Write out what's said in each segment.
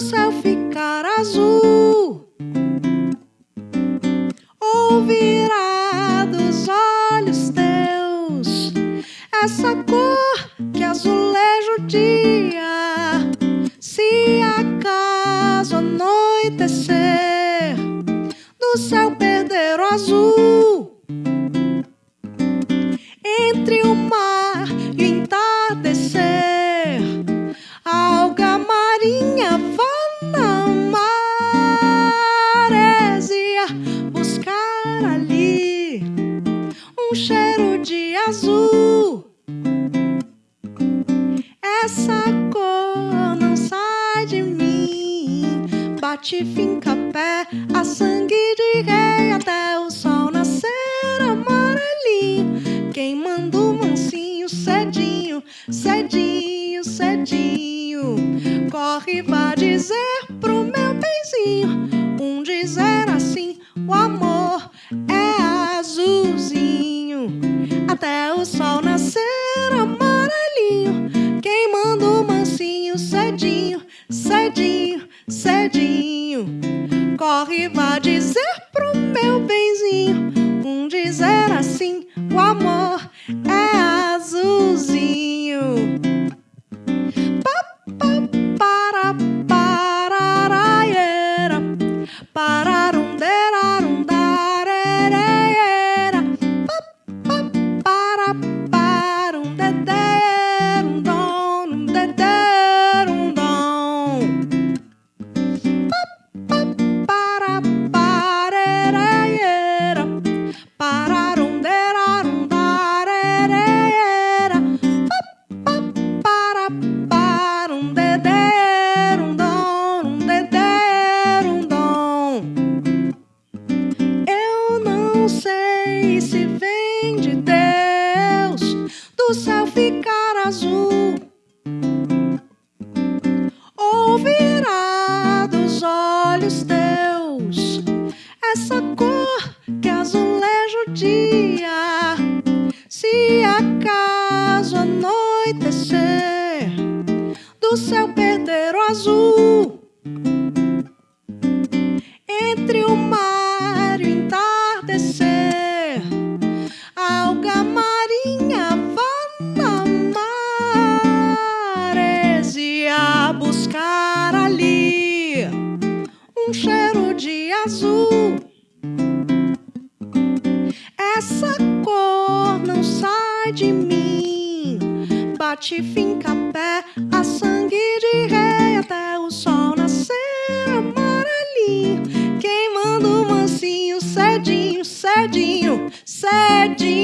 céu ficar azul, ouvirá dos olhos teus essa cor que azuleja o dia. Se acaso anoitecer, do céu perder o azul entre o mar um cheiro de azul. Essa cor não sai de mim, bate, finca pé, a sangue de rei até o sol nascer amarelinho, queimando mansinho, cedinho, cedinho, cedinho. Corre, vá dizer pro meu benzinho, cedinho, cedinho, cedinho. Corre, vá dizer pro meu benzinho, um dizer assim, o amor sei se vem de Deus. Do céu ficar azul. Ouvirá dos olhos teus essa cor que azuleja o dia. Se acaso anoitecer, do céu perder o azul, maresia buscar ali um cheiro de azul. Essa cor não sai de mim, bate, finca pé, a sangue de rei até o sol nascer amarelinho, queimando mansinho, cedinho, cedinho, cedinho.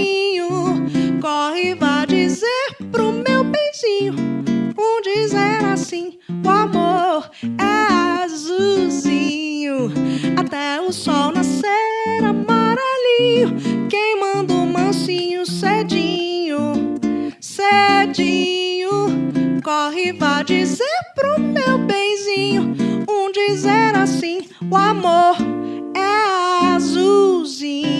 assim, o amor é azulzinho. Até o sol nascer amarelinho, queimando mansinho cedinho, cedinho. Corre, vá dizer pro meu benzinho, um dizer assim, o amor é azulzinho.